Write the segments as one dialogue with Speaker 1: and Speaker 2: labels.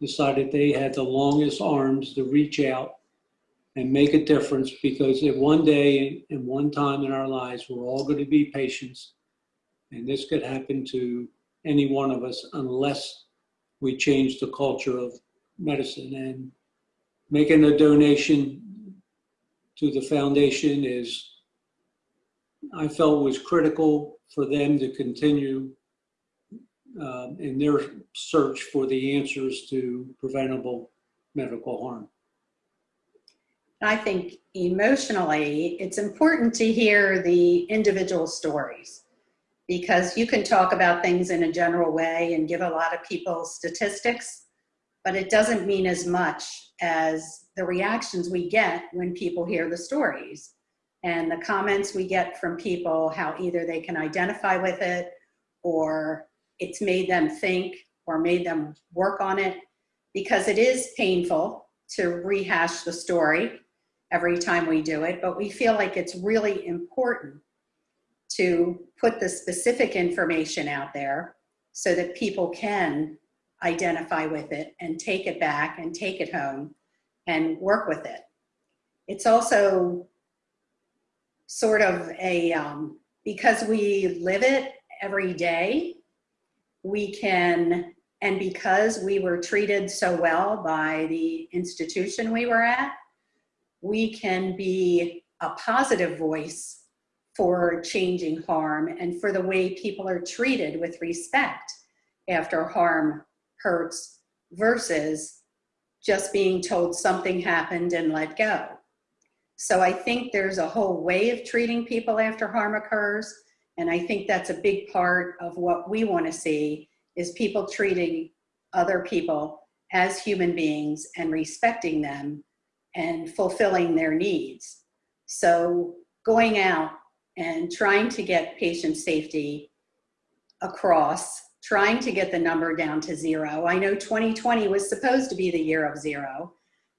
Speaker 1: decided they had the longest arms to reach out and make a difference because at one day and one time in our lives, we're all going to be patients. And this could happen to any one of us unless we change the culture of medicine. And making a donation to the foundation is, I felt was critical for them to continue um, in their search for the answers to preventable medical harm.
Speaker 2: I think emotionally, it's important to hear the individual stories because you can talk about things in a general way and give a lot of people statistics, but it doesn't mean as much as the reactions we get when people hear the stories and the comments we get from people, how either they can identify with it or it's made them think or made them work on it because it is painful to rehash the story every time we do it, but we feel like it's really important to put the specific information out there so that people can identify with it and take it back and take it home and work with it. It's also sort of a, um, because we live it every day, we can, and because we were treated so well by the institution we were at, we can be a positive voice for changing harm and for the way people are treated with respect after harm hurts versus just being told something happened and let go. So I think there's a whole way of treating people after harm occurs. And I think that's a big part of what we want to see is people treating other people as human beings and respecting them and fulfilling their needs. So going out and trying to get patient safety across, trying to get the number down to zero. I know 2020 was supposed to be the year of zero,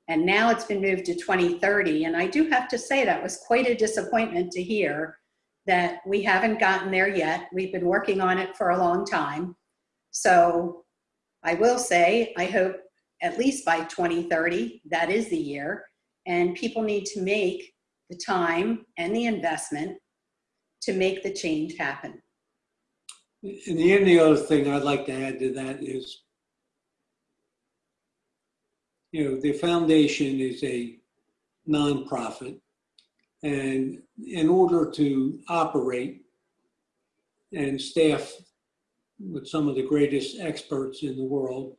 Speaker 2: and now it's been moved to 2030. And I do have to say that was quite a disappointment to hear that we haven't gotten there yet. We've been working on it for a long time. So I will say, I hope at least by 2030, that is the year, and people need to make the time and the investment to make the change happen.
Speaker 1: And the only other thing I'd like to add to that is, you know, the foundation is a nonprofit. And in order to operate and staff with some of the greatest experts in the world,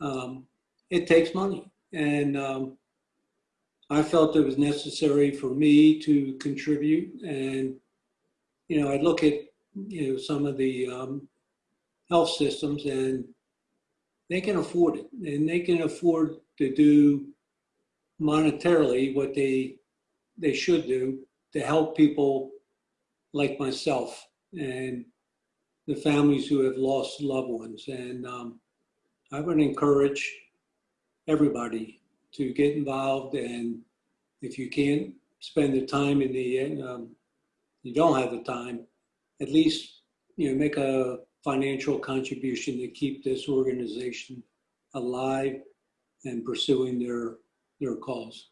Speaker 1: um, it takes money. And um, I felt it was necessary for me to contribute and you know, I look at, you know, some of the um, health systems and they can afford it and they can afford to do monetarily what they they should do to help people like myself and the families who have lost loved ones. And um, I would encourage everybody to get involved. And if you can't spend the time in the um, you don't have the time, at least you know make a financial contribution to keep this organization alive and pursuing their their cause.